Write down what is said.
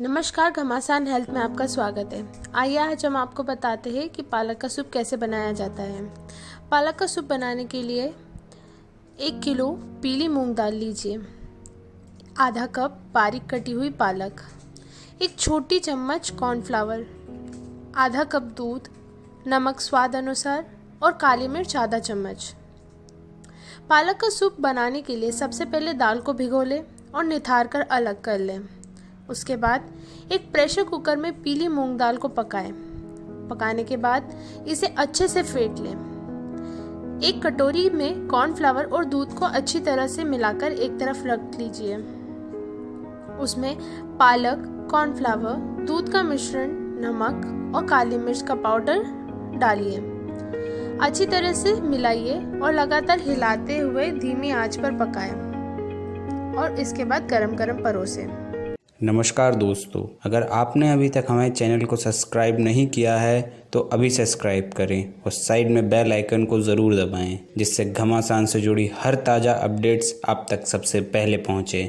नमस्कार, घमासान हेल्थ में आपका स्वागत है। आइए आज हम आपको बताते हैं कि पालक का सूप कैसे बनाया जाता है। पालक का सूप बनाने के लिए एक किलो पीली मूंग दाल लीजिए। आधा कप बारीक कटी हुई पालक। एक छोटी चम्मच कॉर्नफ्लावर आधा कप दूध, नमक स्वाद अनुसार और काली मिर्च आधा चम्मच। पालक का सूप बनाने के लिए सबसे पहले दाल को भिगो लें और निथार कर अलग कर लें। उसके बाद एक प्रेशर कुकर में पीली मूंग दाल को पकाएँ। पकाने के बाद इसे अच्छे से फेंट लें। एक कटोरी में कॉर्नफ्लावर और दूध को अच्छी तरह से मिलाकर एक तरफ़ रख लीजिए। उसमें पालक कॉर्नफ्लावर दूध का मिश्रण, नमक और काली मिर्च का पाउडर डालिए। अच्छी तरह से मिलाइए और लगातार हिलाते हुए धीमी आँच पर पकाएँ और इसके बाद गरम गरम परोसें। नमस्कार दोस्तों, अगर आपने अभी तक हमारे चैनल को सब्सक्राइब नहीं किया है तो अभी सब्सक्राइब करें और साइड में बेल आइकन को ज़रूर दबाएँ, जिससे घमासान से जुड़ी हर ताज़ा अपडेट्स आप तक सबसे पहले पहुँचे।